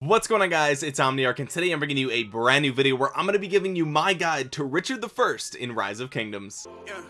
what's going on guys? It's omniarch and today i'm bringing you a brand new video where i'm going to be giving you my guide to richard the first in rise of kingdoms. Yeah,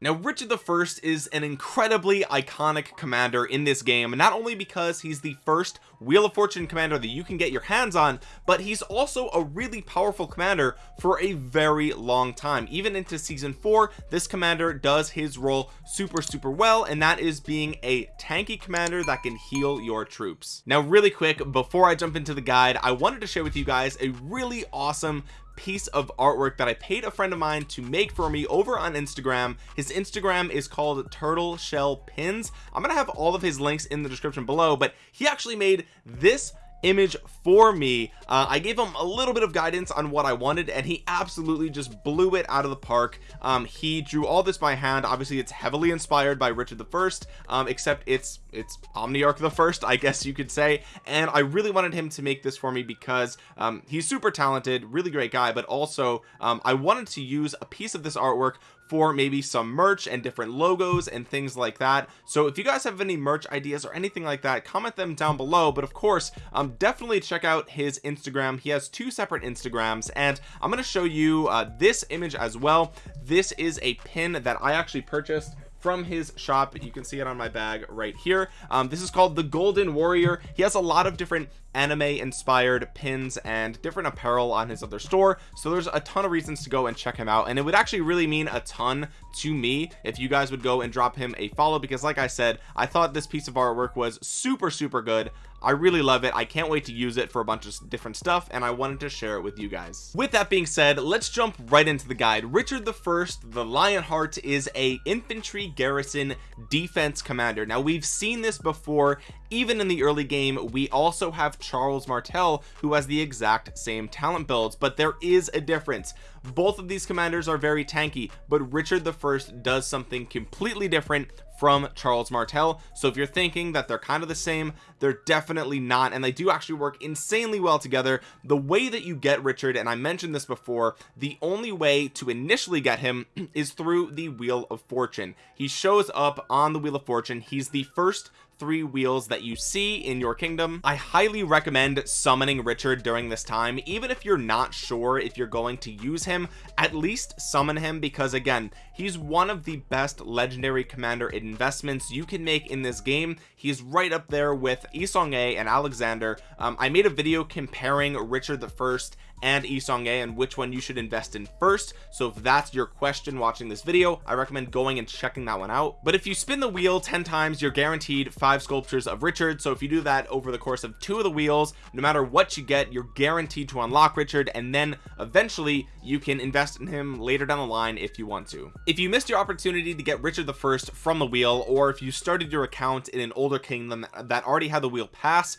now Richard the first is an incredibly iconic commander in this game not only because he's the first wheel of fortune commander that you can get your hands on but he's also a really powerful commander for a very long time. Even into season four this commander does his role super super well and that is being a tanky commander that can heal your troops. Now really quick before I jump into the guide I wanted to share with you guys a really awesome piece of artwork that I paid a friend of mine to make for me over on Instagram. His Instagram is called turtle shell pins. I'm gonna have all of his links in the description below but he actually made this image for me. Uh, I gave him a little bit of guidance on what I wanted and he absolutely just blew it out of the park. Um, he drew all this by hand. Obviously it's heavily inspired by Richard the first um, except it's it's Omniarch the first I guess you could say. And I really wanted him to make this for me because um, he's super talented really great guy but also um, I wanted to use a piece of this artwork for maybe some merch and different logos and things like that. So if you guys have any merch ideas or anything like that comment them down below. But of course um definitely check out his instagram. He has two separate instagrams and i'm going to show you uh, this image as well. This is a pin that i actually purchased from his shop you can see it on my bag right here. Um, this is called the golden warrior. He has a lot of different anime inspired pins and different apparel on his other store so there's a ton of reasons to go and check him out and it would actually really mean a ton to me if you guys would go and drop him a follow because like I said I thought this piece of artwork was super super good I really love it. I can't wait to use it for a bunch of different stuff and I wanted to share it with you guys. With that being said let's jump right into the guide. Richard the first the Lionheart is a infantry garrison defense commander. Now we've seen this before even in the early game. We also have Charles Martel who has the exact same talent builds but there is a difference. Both of these commanders are very tanky but Richard the first does something completely different from Charles Martel. So if you're thinking that they're kind of the same they're definitely not and they do actually work insanely well together. The way that you get Richard and I mentioned this before the only way to initially get him is through the wheel of fortune. He shows up on the wheel of fortune. He's the first three wheels that you see in your kingdom I highly recommend summoning Richard during this time even if you're not sure if you're going to use him at least summon him because again he's one of the best legendary commander investments you can make in this game. He's right up there with Yi Seong-Gye and Alexander. Um, I made a video comparing Richard the first and Yi Seong-Gye and which one you should invest in first. So if that's your question watching this video I recommend going and checking that one out. But if you spin the wheel 10 times you're guaranteed five sculptures of Richard. So if you do that over the course of two of the wheels no matter what you get you're guaranteed to unlock Richard and then eventually you can invest in him later down the line if you want to. If you missed your opportunity to get Richard the first from the wheel or if you started your account in an older kingdom that already had the wheel pass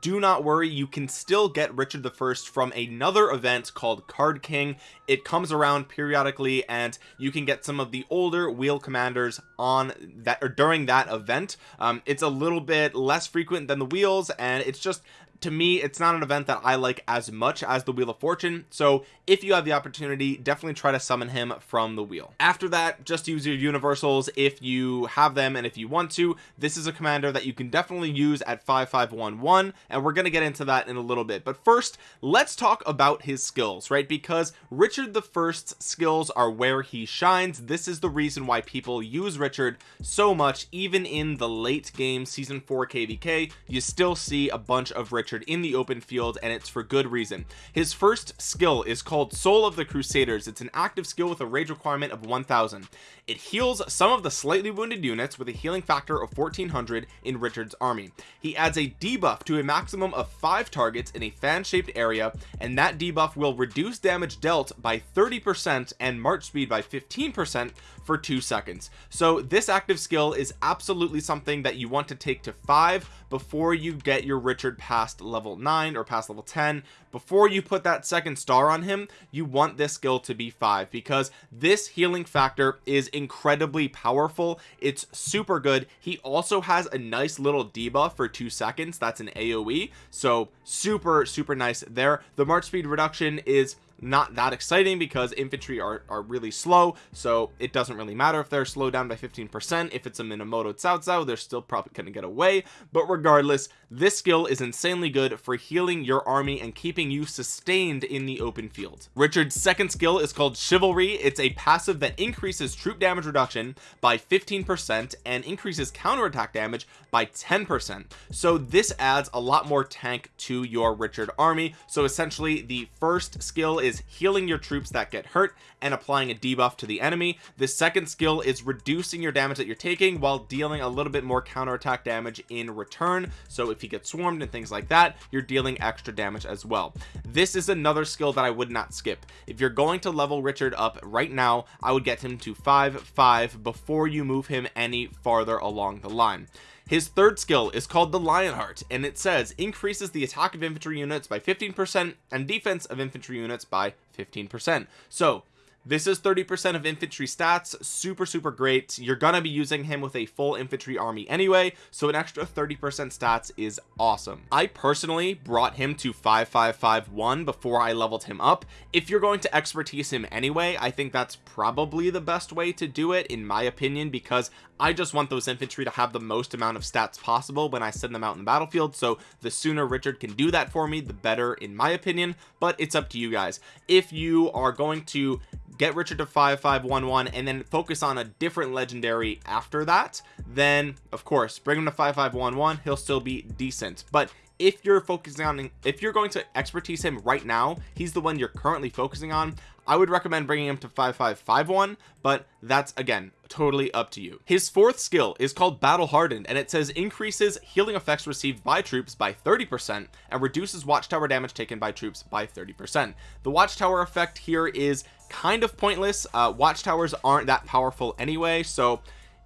do not worry. You can still get Richard the first from another another event called card king. It comes around periodically and you can get some of the older wheel commanders on that or during that event. Um, it's a little bit less frequent than the wheels and it's just to me it's not an event that I like as much as the wheel of fortune. So if you have the opportunity definitely try to summon him from the wheel. After that just use your universals if you have them and if you want to. This is a commander that you can definitely use at 5511 and we're going to get into that in a little bit. But first let's talk about his skills right? Because Richard the first's skills are where he shines. This is the reason why people use Richard so much even in the late game season 4 kvk you still see a bunch of Richard Richard in the open field and it's for good reason. His first skill is called soul of the crusaders. It's an active skill with a rage requirement of 1000 it heals some of the slightly wounded units with a healing factor of 1400 in Richard's army. He adds a debuff to a maximum of five targets in a fan-shaped area and that debuff will reduce damage dealt by 30 percent and march speed by 15 percent for two seconds. So this active skill is absolutely something that you want to take to five before you get your Richard past level 9 or past level 10 before you put that second star on him you want this skill to be 5 because this healing factor is incredibly powerful. It's super good. He also has a nice little debuff for two seconds. That's an aoe so super super nice there. The march speed reduction is not that exciting because infantry are, are really slow so it doesn't really matter if they're slowed down by 15 percent. If it's a minamoto cao cao they're still probably gonna get away. But regardless this skill is insanely good for healing your army and keeping you sustained in the open field. Richard's second skill is called chivalry. It's a passive that increases troop damage reduction by 15 percent and increases counterattack damage by 10 percent. So this adds a lot more tank to your richard army. So essentially the first skill is healing your troops that get hurt and applying a debuff to the enemy. The second skill is reducing your damage that you're taking while dealing a little bit more counterattack damage in return. So if you get swarmed and things like that you're dealing extra damage as well. This is another skill that I would not skip. If you're going to level Richard up right now I would get him to 5 5 before you move him any farther along the line his third skill is called the lionheart and it says increases the attack of infantry units by 15 percent and defense of infantry units by 15 percent. So this is 30 percent of infantry stats. Super super great. You're gonna be using him with a full infantry army anyway so an extra 30 percent stats is awesome. I personally brought him to 5551 before i leveled him up. If you're going to expertise him anyway i think that's probably the best way to do it in my opinion because I just want those infantry to have the most amount of stats possible when I send them out in the battlefield so the sooner Richard can do that for me the better in my opinion. But it's up to you guys. If you are going to get Richard to 5511 and then focus on a different legendary after that then of course bring him to 5511 he'll still be decent. But if you're focusing on if you're going to expertise him right now he's the one you're currently focusing on I would recommend bringing him to 5551 but that's again totally up to you. His fourth skill is called battle hardened and it says increases healing effects received by troops by 30 percent and reduces watchtower damage taken by troops by 30 percent. The watchtower effect here is kind of pointless. Uh watchtowers aren't that powerful anyway so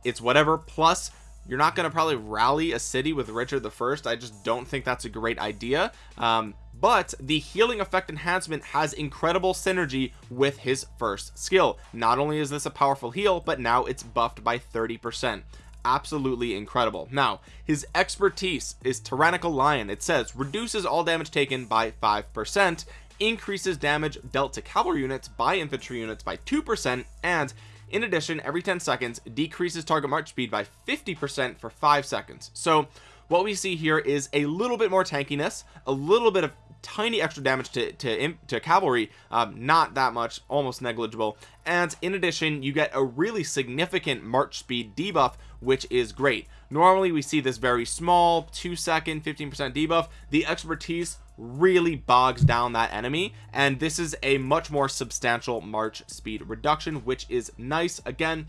it's whatever. Plus you're not going to probably rally a city with Richard the first. I just don't think that's a great idea. Um, but the healing effect enhancement has incredible synergy with his first skill. Not only is this a powerful heal but now it's buffed by 30 percent. Absolutely incredible. Now his expertise is tyrannical lion. It says reduces all damage taken by five percent increases damage dealt to cavalry units by infantry units by two percent and in addition every 10 seconds decreases target march speed by 50 percent for five seconds. So what we see here is a little bit more tankiness a little bit of tiny extra damage to to, to cavalry um, not that much almost negligible. And in addition you get a really significant march speed debuff which is great. Normally we see this very small two second 15 percent debuff. The expertise really bogs down that enemy. And this is a much more substantial march speed reduction which is nice. Again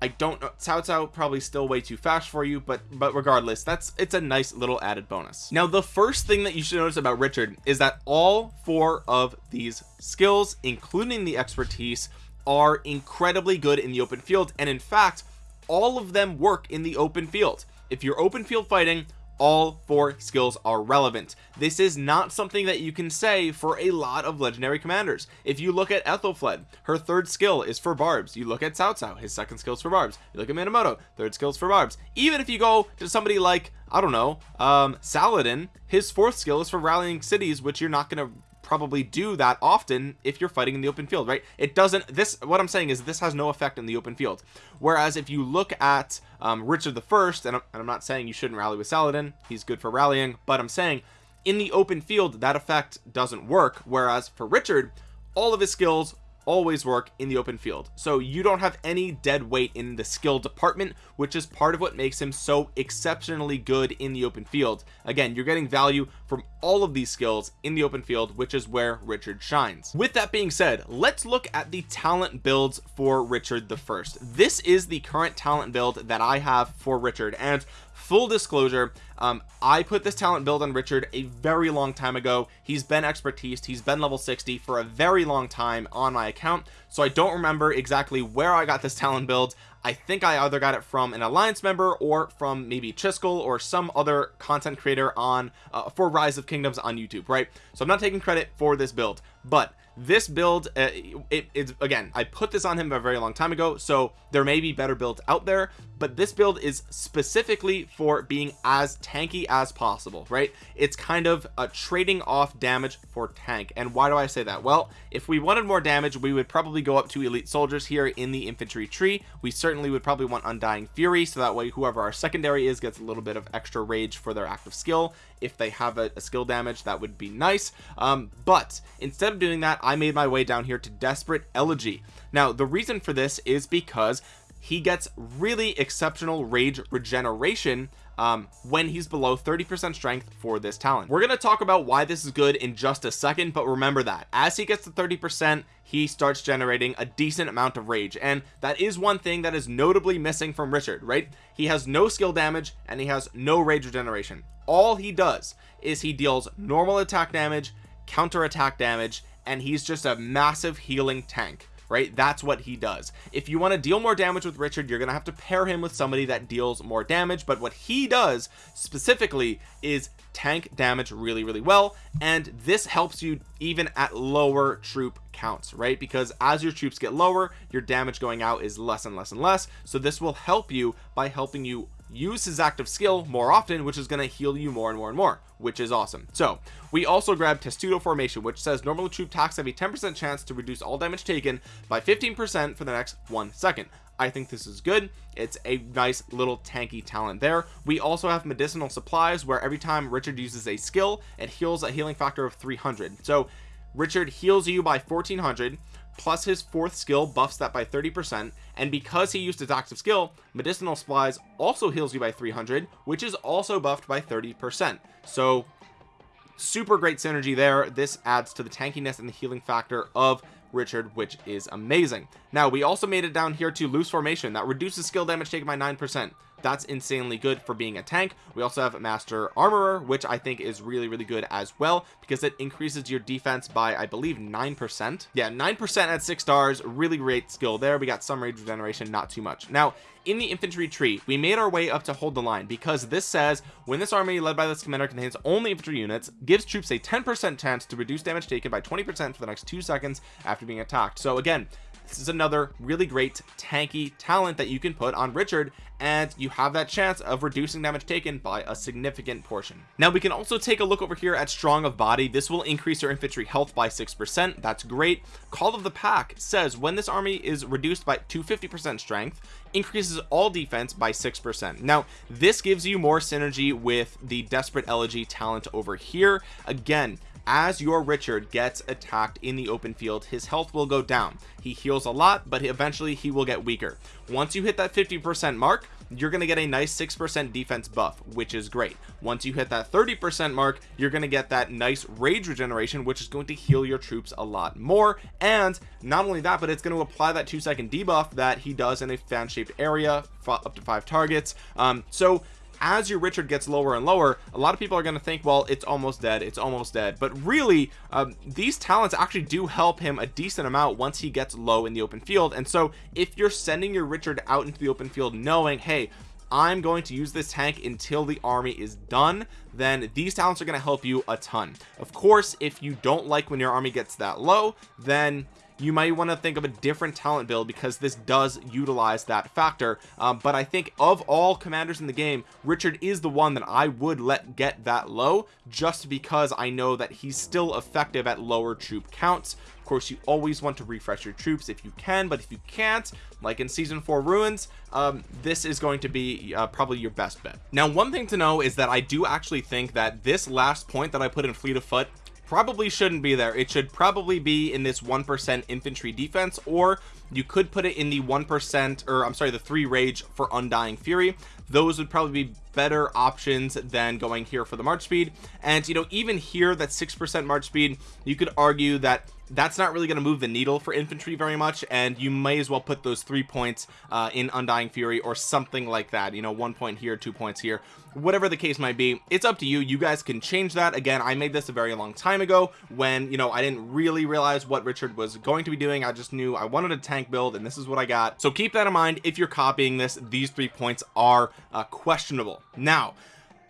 I don't know Cao Cao probably still way too fast for you but but regardless that's it's a nice little added bonus. Now the first thing that you should notice about Richard is that all four of these skills including the expertise are incredibly good in the open field. And in fact all of them work in the open field. If you're open field fighting all four skills are relevant. This is not something that you can say for a lot of legendary commanders. If you look at Ethelfled her third skill is for barbs. You look at Cao Cao his second skill is for barbs. You look at Minamoto third skills for barbs. Even if you go to somebody like I don't know um Saladin his fourth skill is for rallying cities which you're not going to probably do that often if you're fighting in the open field right? It doesn't this what I'm saying is this has no effect in the open field. Whereas if you look at um, Richard the first and and I'm not saying you shouldn't rally with Saladin he's good for rallying but I'm saying in the open field that effect doesn't work. Whereas for Richard all of his skills always work in the open field. So you don't have any dead weight in the skill department which is part of what makes him so exceptionally good in the open field. Again you're getting value from all of these skills in the open field which is where Richard shines. With that being said let's look at the talent builds for Richard the first. This is the current talent build that I have for Richard and full disclosure um, I put this talent build on Richard a very long time ago. He's been expertise he's been level 60 for a very long time on my account so I don't remember exactly where I got this talent build I think I either got it from an alliance member or from maybe Chiskel or some other content creator on uh, for rise of kingdoms on YouTube right? So I'm not taking credit for this build but this build uh, it, it's again I put this on him a very long time ago so there may be better builds out there but this build is specifically for being as tanky as possible right? It's kind of a trading off damage for tank. And why do I say that? Well if we wanted more damage we would probably go up to elite soldiers here in the infantry tree. We certainly would probably want undying fury so that way whoever our secondary is gets a little bit of extra rage for their active skill. If they have a, a skill damage that would be nice. Um, but instead of doing that I made my way down here to desperate elegy. Now the reason for this is because he gets really exceptional rage regeneration um, when he's below 30% strength for this talent. We're going to talk about why this is good in just a second but remember that as he gets to 30% he starts generating a decent amount of rage. And that is one thing that is notably missing from Richard right? He has no skill damage and he has no rage regeneration. All he does is he deals normal attack damage counter attack damage and he's just a massive healing tank right? That's what he does. If you want to deal more damage with Richard you're gonna have to pair him with somebody that deals more damage but what he does specifically is tank damage really really well and this helps you even at lower troop counts right? Because as your troops get lower your damage going out is less and less and less so this will help you by helping you use his active skill more often which is going to heal you more and more and more which is awesome. So we also grabbed testudo formation which says normal troop attacks have a 10 percent chance to reduce all damage taken by 15 percent for the next one second. I think this is good. It's a nice little tanky talent there. We also have medicinal supplies where every time Richard uses a skill it heals a healing factor of 300 so Richard heals you by 1400 plus his fourth skill buffs that by 30 percent and because he used his active skill medicinal supplies also heals you by 300 which is also buffed by 30 percent. So super great synergy there. This adds to the tankiness and the healing factor of Richard which is amazing. Now we also made it down here to loose formation. That reduces skill damage taken by nine percent that's insanely good for being a tank. We also have master armorer which i think is really really good as well because it increases your defense by i believe nine percent. Yeah nine percent at six stars really great skill there. We got some rage regeneration not too much. Now in the infantry tree we made our way up to hold the line because this says when this army led by this commander contains only infantry units gives troops a 10 percent chance to reduce damage taken by 20 percent for the next two seconds after being attacked. So again this is another really great tanky talent that you can put on Richard and you have that chance of reducing damage taken by a significant portion. Now we can also take a look over here at strong of body. This will increase your infantry health by six percent. That's great. Call of the pack says when this army is reduced by 250 percent strength increases all defense by six percent. Now this gives you more synergy with the desperate elegy talent over here. Again as your Richard gets attacked in the open field his health will go down. He heals a lot but eventually he will get weaker. Once you hit that 50 percent mark you're going to get a nice six percent defense buff which is great. Once you hit that 30 percent mark you're going to get that nice rage regeneration which is going to heal your troops a lot more. And not only that but it's going to apply that two second debuff that he does in a fan shaped area up to five targets. Um so as your Richard gets lower and lower a lot of people are going to think well it's almost dead it's almost dead. But really um, these talents actually do help him a decent amount once he gets low in the open field. And so if you're sending your Richard out into the open field knowing hey I'm going to use this tank until the army is done then these talents are going to help you a ton. Of course if you don't like when your army gets that low then you might want to think of a different talent build because this does utilize that factor. Um, but I think of all commanders in the game Richard is the one that I would let get that low just because I know that he's still effective at lower troop counts. Of course you always want to refresh your troops if you can but if you can't like in season 4 ruins um, this is going to be uh, probably your best bet. Now one thing to know is that I do actually think that this last point that I put in fleet of foot probably shouldn't be there. It should probably be in this one percent infantry defense or you could put it in the one percent or i'm sorry the three rage for undying fury. Those would probably be better options than going here for the march speed. And you know even here that six percent march speed you could argue that that's not really going to move the needle for infantry very much and you may as well put those three points uh, in undying fury or something like that you know one point here two points here whatever the case might be. It's up to you. You guys can change that. Again I made this a very long time ago when you know I didn't really realize what Richard was going to be doing. I just knew I wanted a tank build and this is what I got. So keep that in mind if you're copying this. These three points are uh, questionable. Now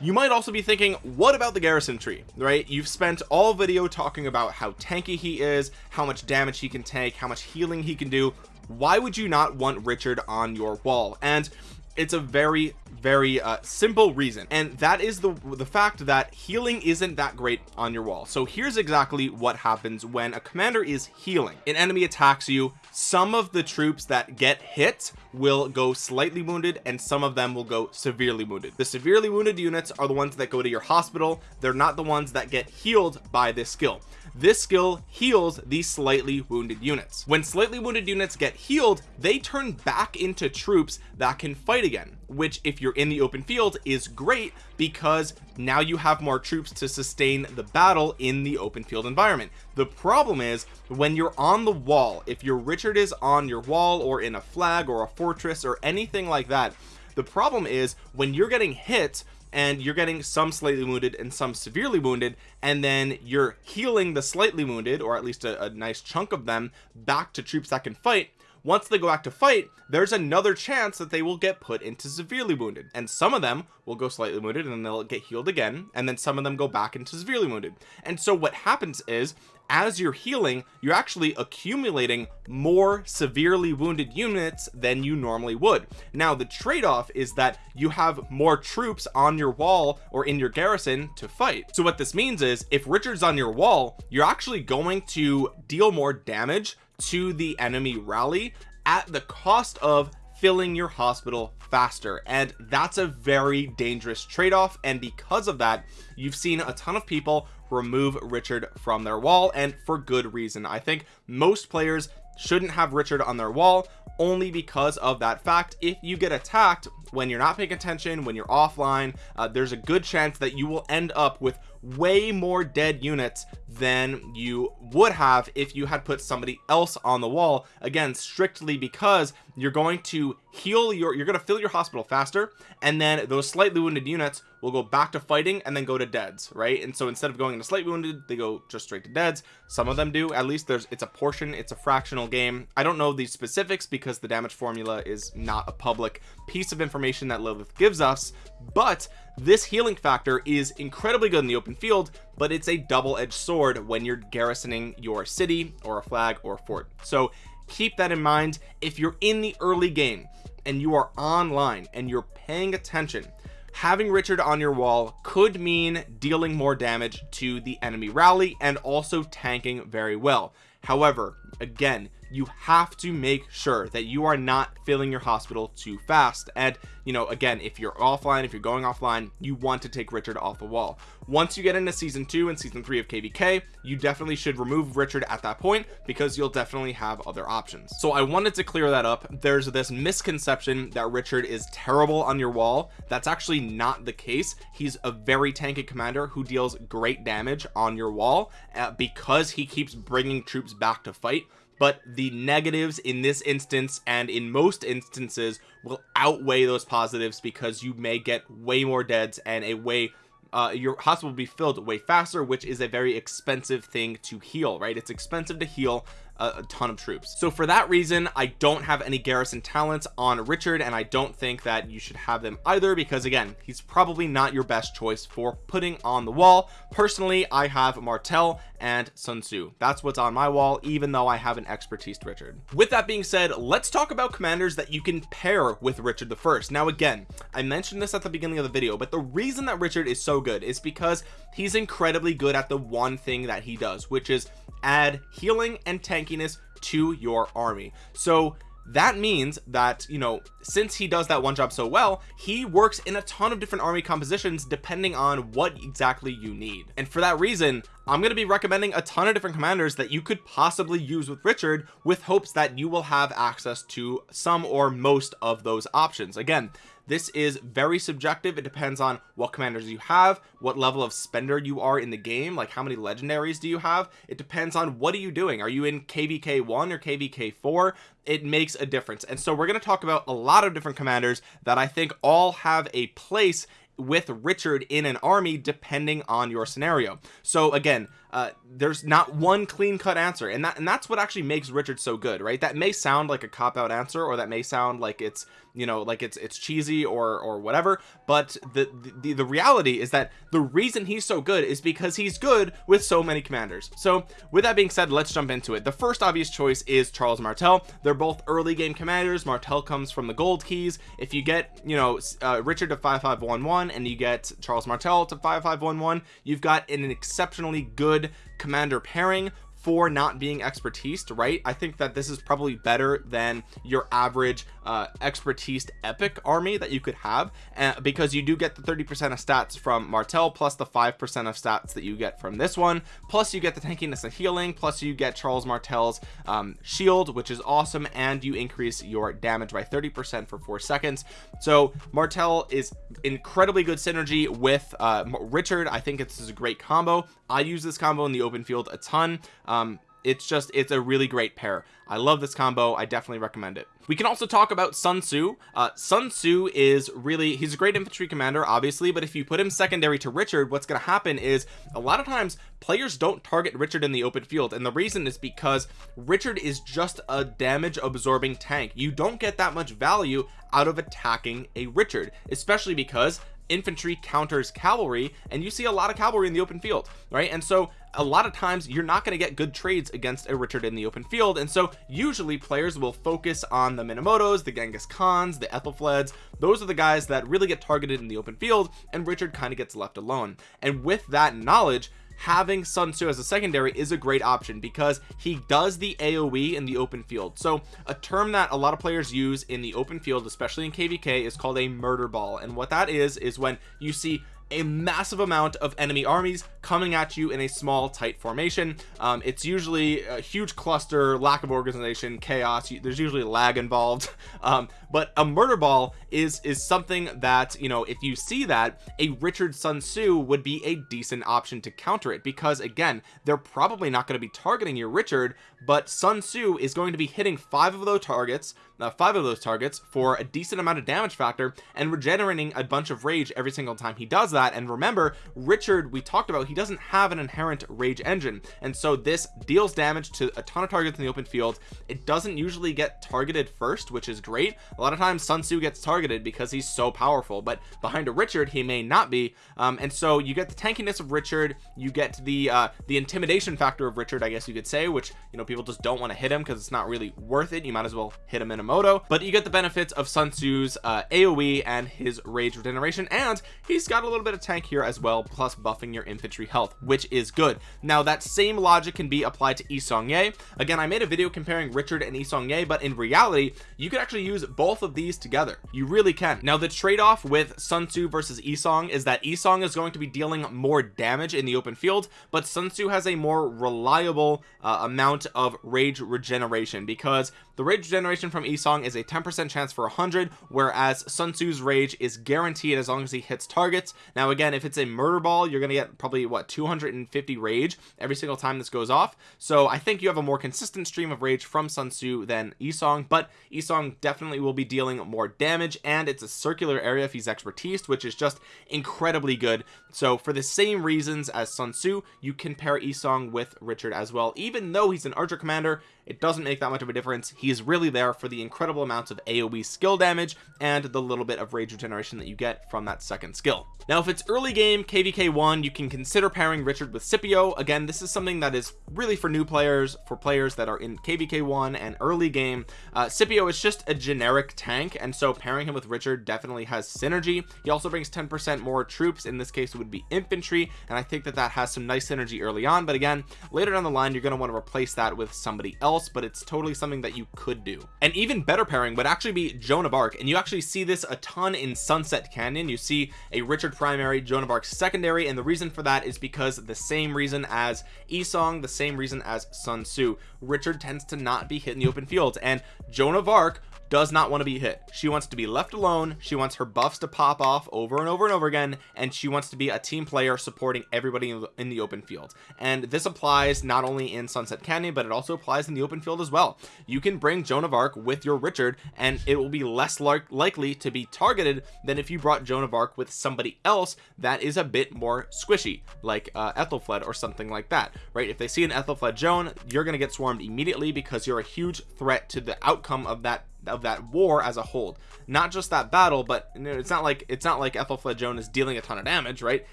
you might also be thinking what about the garrison tree right? You've spent all video talking about how tanky he is how much damage he can take how much healing he can do. Why would you not want Richard on your wall? And it's a very very uh, simple reason. And that is the the fact that healing isn't that great on your wall. So here's exactly what happens when a commander is healing. An enemy attacks you some of the troops that get hit will go slightly wounded and some of them will go severely wounded. The severely wounded units are the ones that go to your hospital. They're not the ones that get healed by this skill. This skill heals these slightly wounded units. When slightly wounded units get healed they turn back into troops that can fight again which if you're in the open field is great because now you have more troops to sustain the battle in the open field environment. The problem is when you're on the wall if your Richard is on your wall or in a flag or a fortress or anything like that the problem is when you're getting hit and you're getting some slightly wounded and some severely wounded and then you're healing the slightly wounded or at least a, a nice chunk of them back to troops that can fight once they go back to fight there's another chance that they will get put into severely wounded. And some of them will go slightly wounded and then they'll get healed again. And then some of them go back into severely wounded. And so what happens is as you're healing you're actually accumulating more severely wounded units than you normally would. Now the trade-off is that you have more troops on your wall or in your garrison to fight. So what this means is if Richard's on your wall you're actually going to deal more damage to the enemy rally at the cost of filling your hospital faster. And that's a very dangerous trade-off. And because of that you've seen a ton of people remove Richard from their wall and for good reason. I think most players shouldn't have Richard on their wall only because of that fact. If you get attacked when you're not paying attention when you're offline uh, there's a good chance that you will end up with way more dead units than you would have if you had put somebody else on the wall. Again strictly because you're going to heal your you're going to fill your hospital faster and then those slightly wounded units will go back to fighting and then go to deads right? And so instead of going to slightly wounded they go just straight to deads. Some of them do at least there's it's a portion it's a fractional game. I don't know the specifics because the damage formula is not a public piece of information that Lilith gives us but this healing factor is incredibly good in the open field but it's a double-edged sword when you're garrisoning your city or a flag or a fort. So keep that in mind if you're in the early game and you are online and you're paying attention. Having Richard on your wall could mean dealing more damage to the enemy rally and also tanking very well. However again you have to make sure that you are not filling your hospital too fast. And you know again if you're offline if you're going offline you want to take Richard off the wall. Once you get into season two and season three of kvk you definitely should remove Richard at that point because you'll definitely have other options. So I wanted to clear that up. There's this misconception that Richard is terrible on your wall. That's actually not the case. He's a very tanky commander who deals great damage on your wall uh, because he keeps bringing troops back to fight but the negatives in this instance and in most instances will outweigh those positives because you may get way more deads and a way uh, your hospital will be filled way faster which is a very expensive thing to heal right? It's expensive to heal a, a, ton of troops. So for that reason I don't have any garrison talents on Richard and I don't think that you should have them either because again he's probably not your best choice for putting on the wall. Personally I have Martel and Sun Tzu. That's what's on my wall even though I have an expertise Richard. With that being said let's talk about commanders that you can pair with Richard the first. Now again I mentioned this at the beginning of the video but the reason that Richard is so good is because he's incredibly good at the one thing that he does which is add healing and tankiness to your army. So that means that you know since he does that one job so well he works in a ton of different army compositions depending on what exactly you need. And for that reason I'm going to be recommending a ton of different commanders that you could possibly use with Richard with hopes that you will have access to some or most of those options. Again this is very subjective. It depends on what commanders you have what level of spender you are in the game like how many legendaries do you have. It depends on what are you doing. Are you in kvk 1 or kvk 4 it makes a difference. And so we're going to talk about a lot of different commanders that I think all have a place with Richard in an army depending on your scenario. So again uh, there's not one clean-cut answer. And that and that's what actually makes Richard so good right? That may sound like a cop-out answer or that may sound like it's you know like it's it's cheesy or or whatever. But the, the the reality is that the reason he's so good is because he's good with so many commanders. So with that being said let's jump into it. The first obvious choice is Charles Martel. They're both early game commanders. Martel comes from the gold keys. If you get you know uh, Richard to 5511 and you get Charles Martel to 5511 you've got an exceptionally good commander pairing for not being expertise right? I think that this is probably better than your average uh expertise epic army that you could have uh, because you do get the 30 percent of stats from martel plus the five percent of stats that you get from this one plus you get the tankiness and healing plus you get charles martel's um, shield which is awesome and you increase your damage by 30 percent for four seconds. So martel is incredibly good synergy with uh richard. I think this is a great combo i use this combo in the open field a ton. Um it's just it's a really great pair. I love this combo. I definitely recommend it. We can also talk about Sun Tzu. Uh, Sun Tzu is really he's a great infantry commander obviously but if you put him secondary to Richard what's going to happen is a lot of times players don't target Richard in the open field and the reason is because Richard is just a damage absorbing tank. You don't get that much value out of attacking a Richard especially because infantry counters cavalry and you see a lot of cavalry in the open field right? And so a lot of times you're not going to get good trades against a Richard in the open field and so usually players will focus on the Minamotos the Genghis Khans the Ethelfleds. Those are the guys that really get targeted in the open field and Richard kind of gets left alone. And with that knowledge having Sun Tzu as a secondary is a great option because he does the AoE in the open field. So a term that a lot of players use in the open field especially in kvk is called a murder ball. And what that is is when you see a massive amount of enemy armies coming at you in a small tight formation. Um, it's usually a huge cluster lack of organization chaos. There's usually lag involved. Um, but a murder ball is is something that you know if you see that a Richard Sun Tzu would be a decent option to counter it because again they're probably not going to be targeting your Richard but Sun Tzu is going to be hitting five of those targets uh, five of those targets for a decent amount of damage factor and regenerating a bunch of rage every single time he does that. And remember Richard we talked about he doesn't have an inherent rage engine. And so this deals damage to a ton of targets in the open field. It doesn't usually get targeted first which is great. a lot of times Sun Tzu gets targeted because he's so powerful but behind a Richard he may not be. Um, and so you get the tankiness of Richard you get the uh the intimidation factor of Richard I guess you could say which you know people just don't want to hit him because it's not really worth it. You might as well hit him in a Minamoto but you get the benefits of Sun Tzu's uh, AoE and his rage regeneration and he's got a little bit of tank here as well plus buffing your infantry health which is good. Now that same logic can be applied to Yi Seong-Gye again I made a video comparing Richard and Yi Seong-Gye but in reality you could actually use both of these together. You really can. Now the trade-off with Sun Tzu versus Yi Seong is that Yi Seong is going to be dealing more damage in the open field but Sun Tzu has a more reliable uh, amount of rage regeneration because the rage regeneration from Yi Seong is a 10% chance for 100 whereas Sun Tzu's rage is guaranteed as long as he hits targets. Now again if it's a murder ball you're gonna get probably what 250 rage every single time this goes off. So I think you have a more consistent stream of rage from Sun Tzu than Yi Seong but Yi Seong definitely will be dealing more damage and it's a circular area if he's expertise which is just incredibly good. So for the same reasons as Sun Tzu you can pair Yi Seong with Richard as well. Even though he's an archer commander it doesn't make that much of a difference. He's really there for the incredible amounts of aoe skill damage and the little bit of rage regeneration that you get from that second skill. Now if it's early game kvk1 you can consider pairing richard with scipio. Again this is something that is really for new players for players that are in kvk1 and early game. Uh, scipio is just a generic tank and so pairing him with richard definitely has synergy. He also brings 10 percent more troops. In this case it would be infantry and i think that that has some nice synergy early on but again later down the line you're going to want to replace that with somebody else but it's totally something that you could do. An even better pairing would actually be Joan of Arc and you actually see this a ton in Sunset Canyon. You see a Richard primary Joan of Arc secondary and the reason for that is because the same reason as Yi Seong the same reason as Sun Tzu. Richard tends to not be hit in the open field and Joan of Arc does not want to be hit. She wants to be left alone. She wants her buffs to pop off over and over and over again and she wants to be a team player supporting everybody in the open field. And this applies not only in Sunset Canyon but it also applies in the open field as well. You can bring Joan of Arc with your Richard and it will be less likely to be targeted than if you brought Joan of Arc with somebody else that is a bit more squishy like uh, Ethelfled or something like that right? If they see an Ethelfled Joan you're gonna get swarmed immediately because you're a huge threat to the outcome of that of that war as a whole. Not just that battle but you know, it's not like it's not like Ethelflaed Joan is dealing a ton of damage right?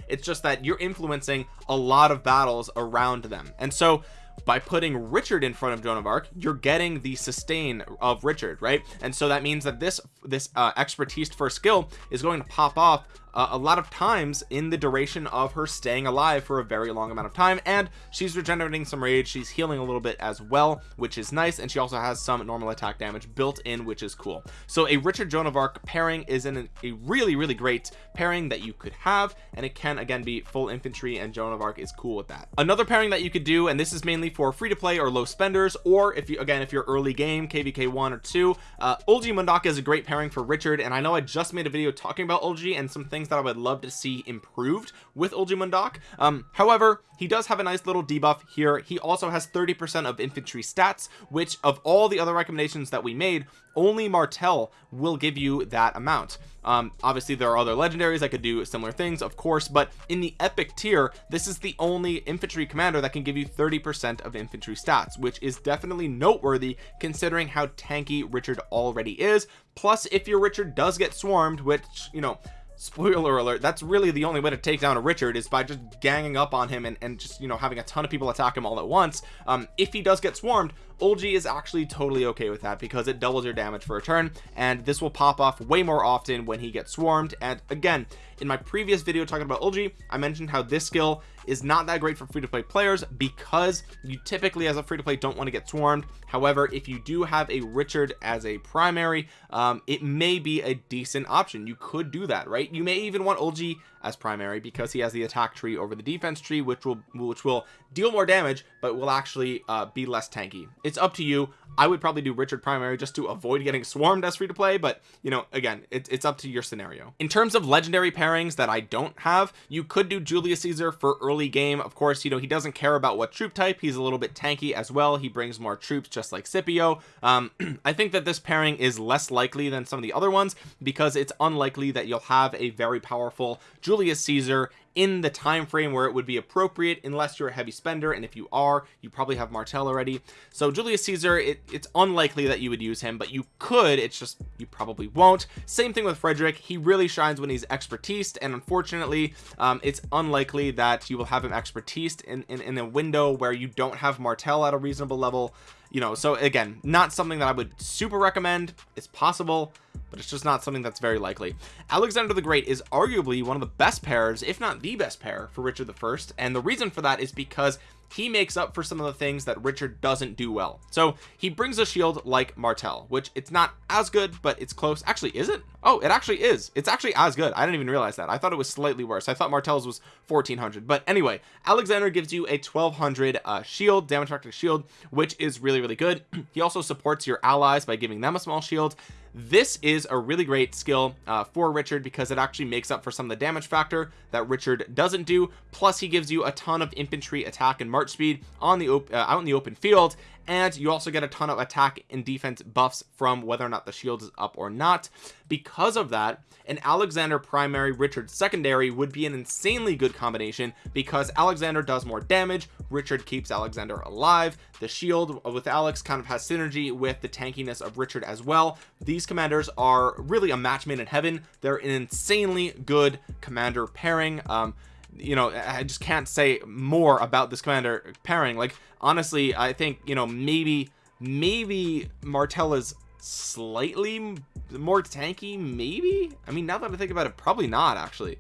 It's just that you're influencing a lot of battles around them. And so by putting Richard in front of Joan of Arc you're getting the sustain of Richard right? And so that means that this this uh, expertise for skill is going to pop off uh, a lot of times in the duration of her staying alive for a very long amount of time and she's regenerating some rage she's healing a little bit as well which is nice and she also has some normal attack damage built in which is cool. So a Richard Joan of Arc pairing is in a really really great pairing that you could have and it can again be full infantry and Joan of Arc is cool with that. Another pairing that you could do and this is mainly for free to play or low spenders or if you again if you're early game kvk one or two uh Eulji Mundeok is a great pairing for Richard and I know I just made a video talking about Olgi and some things things that I would love to see improved with Eulji Mundeok um however he does have a nice little debuff here. He also has 30 percent of infantry stats which of all the other recommendations that we made only Martel will give you that amount. Um obviously there are other legendaries that could do similar things of course but in the epic tier this is the only infantry commander that can give you 30 percent of infantry stats which is definitely noteworthy considering how tanky richard already is. Plus if your richard does get swarmed which you know spoiler alert that's really the only way to take down a richard is by just ganging up on him and, and just you know having a ton of people attack him all at once. Um if he does get swarmed Olgi is actually totally okay with that because it doubles your damage for a turn and this will pop off way more often when he gets swarmed. And again in my previous video talking about Olgi I mentioned how this skill is not that great for free-to-play players because you typically as a free-to-play don't want to get swarmed. However if you do have a Richard as a primary um, it may be a decent option. You could do that right? You may even want Olgi as primary because he has the attack tree over the defense tree which will which will deal more damage but will actually uh, be less tanky. It's up to you I would probably do Richard primary just to avoid getting swarmed as free to play but you know again it, it's up to your scenario. In terms of legendary pairings that I don't have you could do Julius Caesar for early game. Of course you know he doesn't care about what troop type. He's a little bit tanky as well. He brings more troops just like Scipio. Um, I think that this pairing is less likely than some of the other ones because it's unlikely that you'll have a very powerful Julius Caesar in the time frame where it would be appropriate unless you're a heavy spender and if you are you probably have Martel already. So Julius Caesar it, it's unlikely that you would use him but you could it's just you probably won't. Same thing with Frederick. He really shines when he's expertise and unfortunately um, it's unlikely that you will have him expertise in, in, in a window where you don't have Martel at a reasonable level you know. So again not something that I would super recommend. It's possible but it's just not something that's very likely. Alexander the Great is arguably one of the best pairs if not the best pair for Richard the first and the reason for that is because he makes up for some of the things that Richard doesn't do well. So he brings a shield like Martel which it's not as good but it's close. Actually is it? Oh it actually is. It's actually as good. I didn't even realize that. I thought it was slightly worse. I thought Martel's was 1400 but anyway Alexander gives you a 1200 uh, shield damage factor shield which is really really good. He also supports your allies by giving them a small shield this is a really great skill uh, for Richard because it actually makes up for some of the damage factor that Richard doesn't do. Plus he gives you a ton of infantry attack and march speed on the uh, out in the open field and you also get a ton of attack and defense buffs from whether or not the shield is up or not. Because of that an Alexander primary Richard secondary would be an insanely good combination because Alexander does more damage Richard keeps Alexander alive the shield with Alex kind of has synergy with the tankiness of Richard as well. These commanders are really a match made in heaven. They're an insanely good commander pairing um you know I just can't say more about this commander pairing. Like honestly I think you know maybe maybe Martella's slightly more tanky maybe? I mean now that I think about it probably not actually.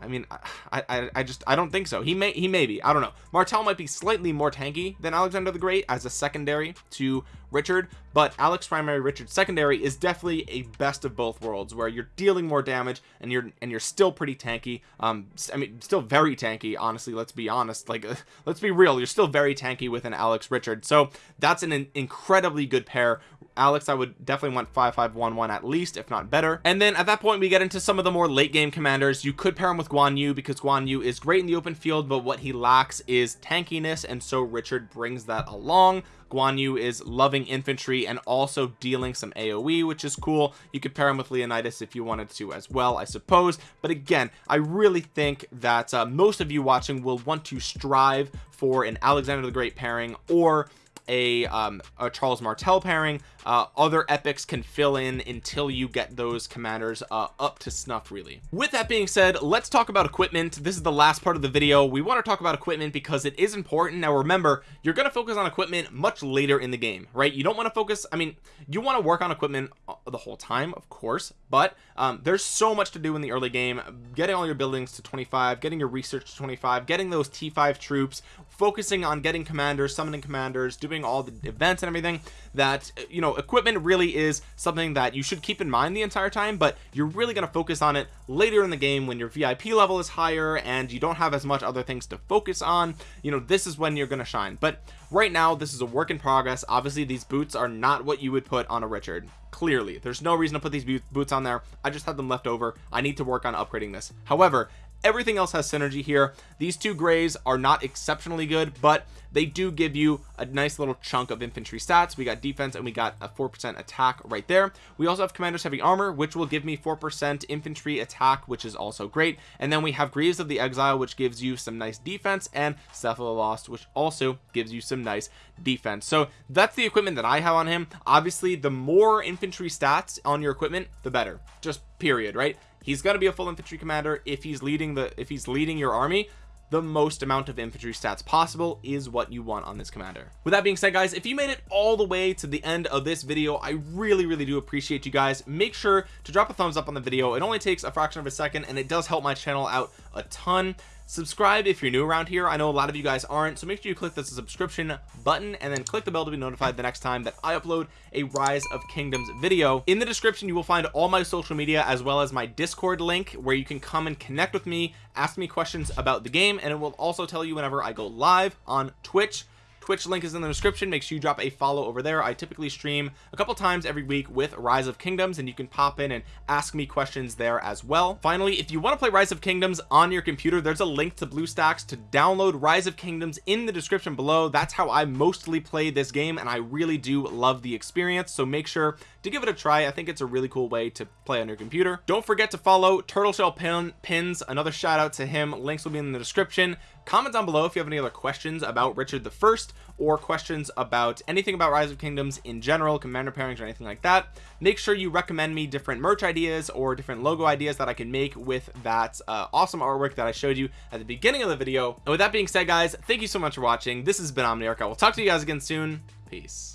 I mean I, I I just I don't think so. He may he may be. I don't know. Martel might be slightly more tanky than Alexander the Great as a secondary to Richard but alex primary richard secondary is definitely a best of both worlds where you're dealing more damage and you're and you're still pretty tanky. Um i mean still very tanky honestly let's be honest like let's be real you're still very tanky with an alex richard. So that's an incredibly good pair. Alex I would definitely want 5511 at least if not better. And then at that point we get into some of the more late game commanders. You could pair him with Guan Yu because Guan Yu is great in the open field but what he lacks is tankiness and so Richard brings that along Guan Yu is loving infantry and also dealing some AoE which is cool. You could pair him with Leonidas if you wanted to as well I suppose. But again I really think that uh, most of you watching will want to strive for an Alexander the Great pairing or a, um, a Charles Martel pairing. Uh, other epics can fill in until you get those commanders uh, up to snuff really. With that being said let's talk about equipment. This is the last part of the video. We want to talk about equipment because it is important. Now remember you're going to focus on equipment much later in the game right? You don't want to focus I mean you want to work on equipment uh, the whole time of course but um, there's so much to do in the early game. Getting all your buildings to 25 getting your research to 25 getting those t5 troops focusing on getting commanders summoning commanders doing all the events and everything that you know equipment really is something that you should keep in mind the entire time but you're really going to focus on it later in the game when your VIP level is higher and you don't have as much other things to focus on. You know this is when you're going to shine. But right now this is a work in progress. Obviously these boots are not what you would put on a Richard clearly. There's no reason to put these boots on there. I just had them left over. I need to work on upgrading this. However everything else has synergy here. These two grays are not exceptionally good but they do give you a nice little chunk of infantry stats. We got defense and we got a four percent attack right there. We also have commanders heavy armor which will give me four percent infantry attack which is also great. And then we have greaves of the exile which gives you some nice defense and Seth of the lost which also gives you some nice defense. So that's the equipment that i have on him. Obviously the more infantry stats on your equipment the better. Just period right he's going to be a full infantry commander. If he's leading the if he's leading your army the most amount of infantry stats possible is what you want on this commander. With that being said guys if you made it all the way to the end of this video I really really do appreciate you guys. Make sure to drop a thumbs up on the video. It only takes a fraction of a second and it does help my channel out a ton subscribe if you're new around here. I know a lot of you guys aren't so make sure you click the subscription button and then click the bell to be notified the next time that I upload a rise of kingdoms video. In the description you will find all my social media as well as my discord link where you can come and connect with me ask me questions about the game and it will also tell you whenever I go live on Twitch twitch link is in the description. Make sure you drop a follow over there. I typically stream a couple times every week with rise of kingdoms and you can pop in and ask me questions there as well. Finally if you want to play rise of kingdoms on your computer there's a link to bluestacks to download rise of kingdoms in the description below. That's how i mostly play this game and i really do love the experience. So make sure to give it a try i think it's a really cool way to play on your computer. Don't forget to follow turtle shell pin pins. Another shout out to him. Links will be in the description. Comment down below if you have any other questions about richard the first or questions about anything about rise of kingdoms in general commander pairings or anything like that. Make sure you recommend me different merch ideas or different logo ideas that i can make with that uh, awesome artwork that i showed you at the beginning of the video. And with that being said guys thank you so much for watching. This has been omniarch. I will talk to you guys again soon. Peace